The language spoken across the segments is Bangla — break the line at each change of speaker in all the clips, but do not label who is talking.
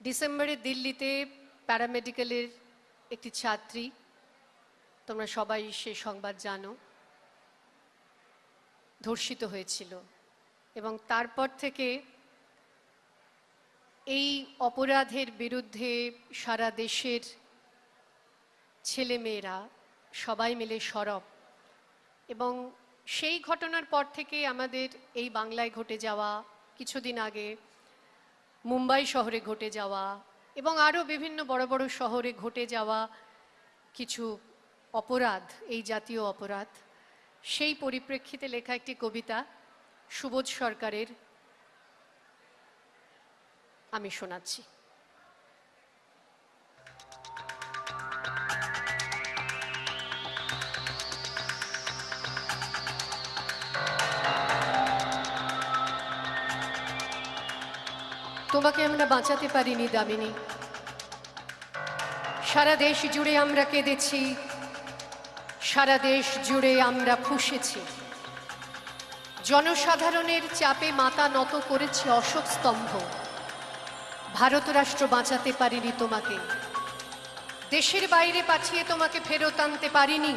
ডিসেম্বরে দিল্লিতে প্যারামেডিক্যালের একটি ছাত্রী, তোমরা সবাই সে সংবাদ জানো, ধর্ষিত হয়েছিল। এবং তারপর থেকে এই অপরাধের বিরুদ্ধে সারা দেশের ছেলেমেয়েরা সবাই মিলে সরব। এবং সেই ঘটনার পর থেকে আমাদের এই বাংলায় ঘটে যাওয়া কিছুদিন আগে মুম্বাই শহরে ঘটে যাওয়া এবং আরও বিভিন্ন বড় বড় শহরে ঘটে যাওয়া কিছু অপরাধ, এই জাতীয় অপরাধ, সেই পরিপ্রেক্ষিতে লেখা একটি কবিতা সুবোধ সরকারের আমি শোনাচ্ছি। তোমাকে আমরা বাঁচাতে পারিনি, দামিনী। সারা দেশ জুড়ে আমরা কেঁদেছি, সারা দেশ জুড়ে আমরা ফুসেছি। জনসাধারণের চাপে মাথা নত করেছে অশোক স্তম্ভ। ভারত রাষ্ট্র বাঁচাতে পারিনি তোমাকে। দেশের বাইরে পাঠিয়ে তোমাকে ফেরত আনতে পারিনি,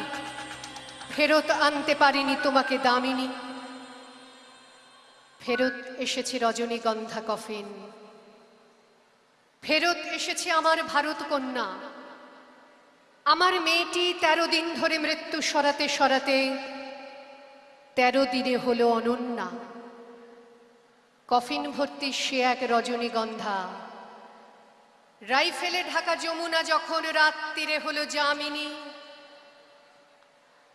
ফেরত আনতে পারিনি তোমাকে, দামিনী। ফেরত এসেছে রজনীগন্ধা কফিন। ফেরত এসেছে আমার ভারত কন্যা। আমার মেয়েটি তেরো দিন ধরে মৃত্যু সরাতে সরাতে তেরো দিনে হলো অনন্যা। কফিন ভর্তি সে এক রজনীগন্ধা। রাইফেলে ঢাকা যমুনা যখন রাত্রিরে হলো জামিনী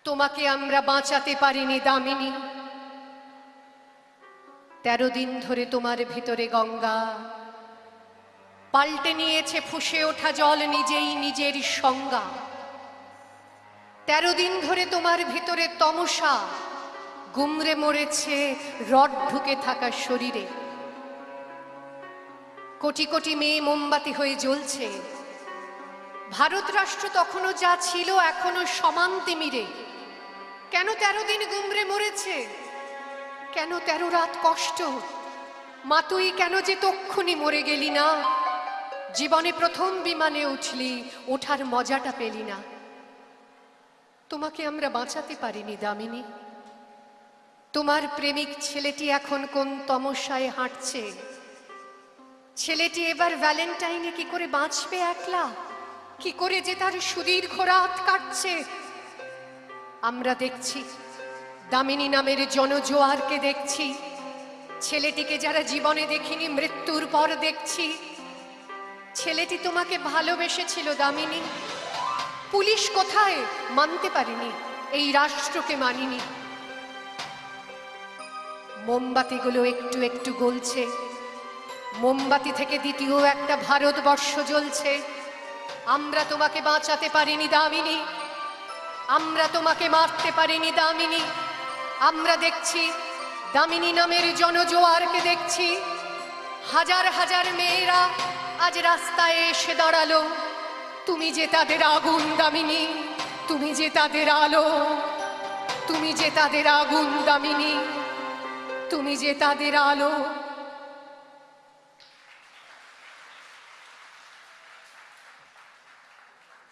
তোমাকে আমরা বাঁচাতে পারিনি দামিনী। তেরো দিন ধরে তোমার ভিতরে গঙ্গা পাল্টে নিয়েছে ফুসে ওঠা জল নিজেই নিজের সংজ্ঞা। তেরো দিন ধরে তোমার ভিতরে তমসা। গুমরে মরেছে, রড ঢুকে থাকা শরীরে। কোটি কোটি মেয়ে মোমবাতি হয়ে জ্বলছে। ভারত রাষ্ট্র তখনও যা ছিল এখনও সমান তিমিরে। কেন তেরো দিন গুমরে মরেছে? কেন তেরো রাত কষ্ট? মা তুই কেন যে তক্ষুনি মরে গেলি না? জীবনে প্রথম বিমানে উঠলি, ওঠার মজাটা পেলি না। তোমাকে আমরা বাঁচাতে পারিনি, দামিনী। তোমার প্রেমিক ছেলেটি এখন কোন তমসায় হাঁটছে? ছেলেটি এবার ভ্যালেন্টাইনে কি করে বাঁচবে একলা? কি করে যে তার সুদীর্ঘ রাত কাটছে? আমরা দেখছি, দামিনী নামের জনজোয়ারকে দেখছি। ছেলেটিকে যারা জীবনে দেখিনি, মৃত্যুর পর দেখছি। ছেলেটি তোমাকে ভালোবেসেছিল, দামিনী। পুলিশ কোথায় মানতে পারিনি, এই রাষ্ট্রকে মানিনি। মোমবাতিগুলো একটু একটু গলছে। মোমবাতি থেকে দ্বিতীয় একটা ভারতবর্ষ জ্বলছে। আমরা তোমাকে বাঁচাতে পারিনি, দামিনী। আমরা তোমাকে মারতে পারিনি, দামিনী। আমরা দেখছি, দামিনী নামের জনজোয়ারকে দেখছি। হাজার হাজার মেয়েরা আজ রাস্তায় এসে দাঁড়াল। তুমি যে তাদের আগুন দামিনী, তুমি যে তাদের আলো, তুমি যে তাদের আগুন দামিনী, তুমি যে তাদের আলো।